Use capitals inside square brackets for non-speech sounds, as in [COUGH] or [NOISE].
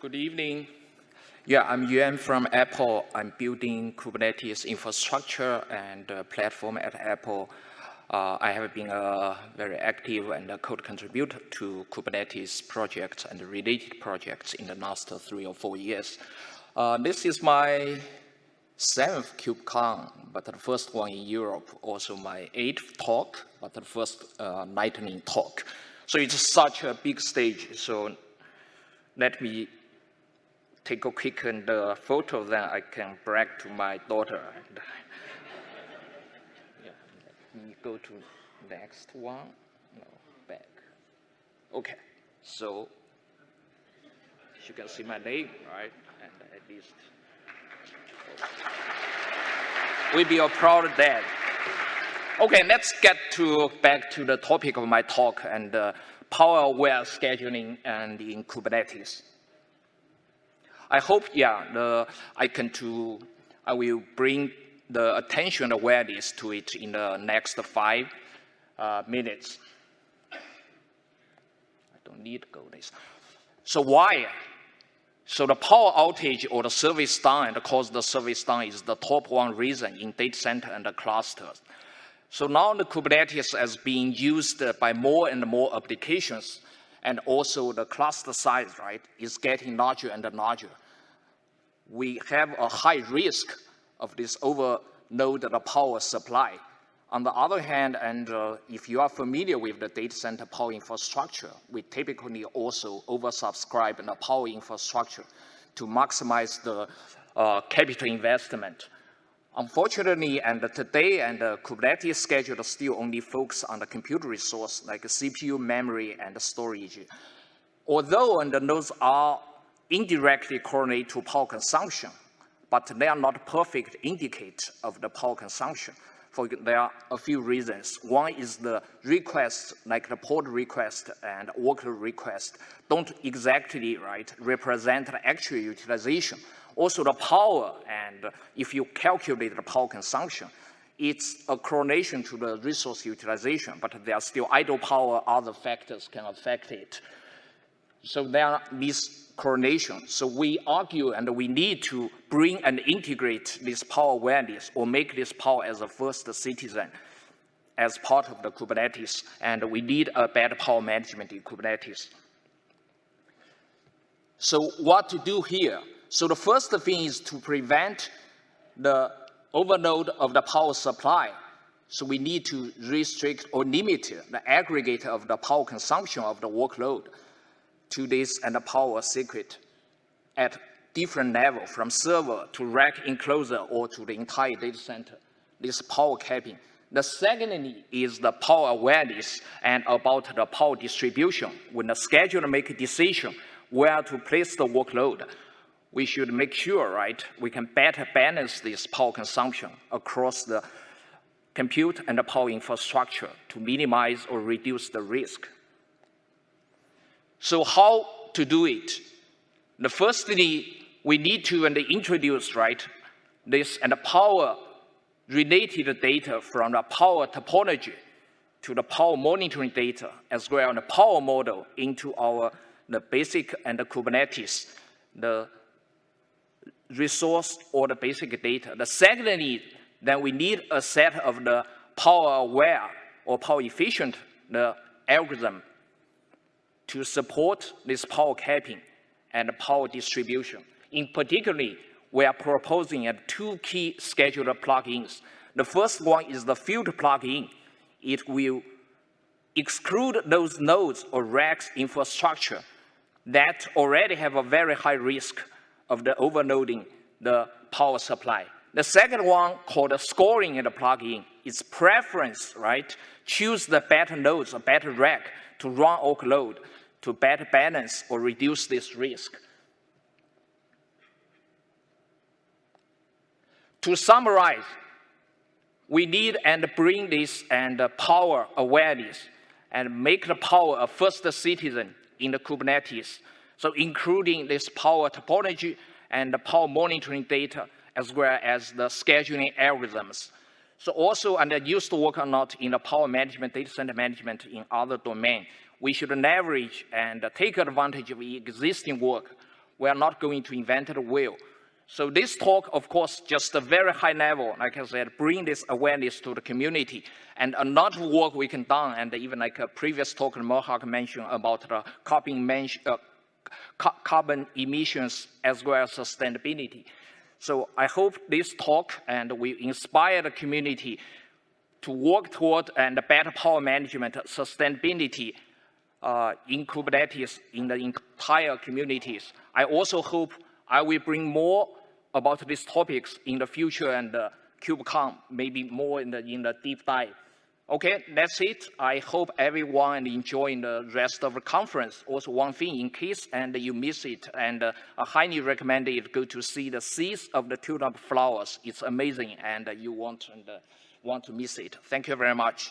Good evening. Yeah, I'm Yuan from Apple. I'm building Kubernetes infrastructure and uh, platform at Apple. Uh, I have been a very active and a code contributor to Kubernetes projects and related projects in the last three or four years. Uh, this is my seventh KubeCon, but the first one in Europe, also my eighth talk, but the first uh, lightning talk. So it's such a big stage, so let me take a quick and, uh, photo, then I can brag to my daughter. [LAUGHS] yeah, let me go to next one, no, back. Okay, so you can see my name, right? And at least we be a proud dad. Okay, let's get to back to the topic of my talk and uh, power-aware scheduling and in Kubernetes. I hope, yeah, the, I can to, I will bring the attention awareness to it in the next five uh, minutes. I don't need to go this. So why so the power outage or the service down and cause the service down is the top one reason in data center and the clusters. So now the Kubernetes is being used by more and more applications and also the cluster size, right, is getting larger and larger. We have a high risk of this overload the power supply. On the other hand, and uh, if you are familiar with the data center power infrastructure, we typically also oversubscribe the power infrastructure to maximize the uh, capital investment. Unfortunately, and today, and the Kubernetes schedule still only focus on the computer resource like CPU, memory, and storage. Although and those are indirectly correlated to power consumption, but they are not perfect indicate of the power consumption for, there are a few reasons. One is the request, like the pod request and workload request, don't exactly right represent the actual utilization. Also the power, and if you calculate the power consumption, it's a correlation to the resource utilization, but there are still idle power, other factors can affect it. So there are these coronation. So we argue and we need to bring and integrate this power awareness or make this power as a first citizen as part of the Kubernetes, and we need a better power management in Kubernetes. So what to do here? So the first thing is to prevent the overload of the power supply. So we need to restrict or limit the aggregate of the power consumption of the workload to this and the power secret at different level from server to rack enclosure or to the entire data center, this power capping. The second is the power awareness and about the power distribution. When the scheduler make a decision where to place the workload, we should make sure, right, we can better balance this power consumption across the compute and the power infrastructure to minimize or reduce the risk. So how to do it? The firstly, we need to introduce, right, this and the power related data from the power topology to the power monitoring data as well as the power model into our the basic and the Kubernetes, the resource or the basic data. The secondly, then we need a set of the power aware or power efficient the algorithm to support this power capping and power distribution. In particular, we are proposing two key scheduler plugins. The first one is the filter plugin. It will exclude those nodes or racks infrastructure that already have a very high risk of the overloading the power supply. The second one called the scoring in the plugin is preference, right? Choose the better nodes or better rack to run workload to better balance or reduce this risk. To summarize, we need and bring this and power awareness and make the power a first citizen in the Kubernetes. So including this power topology and the power monitoring data as well as the scheduling algorithms. So also, and I used to work a lot in the power management, data center management in other domains we should leverage and take advantage of existing work, We are not going to invent the wheel. So this talk, of course, just a very high level, like I said, bring this awareness to the community. And a lot of work we can done, and even like a previous talk Mohawk mentioned about the carbon, uh, carbon emissions as well as sustainability. So I hope this talk and we inspire the community to work toward and better power management sustainability uh, in Kubernetes in the entire communities. I also hope I will bring more about these topics in the future and uh, KubeCon, maybe more in the, in the deep dive. Okay, that's it. I hope everyone enjoying the rest of the conference. Also, one thing in case and you miss it, and uh, I highly recommend it. Go to see the seeds of the tulip flowers. It's amazing, and uh, you won't and, uh, want to miss it. Thank you very much.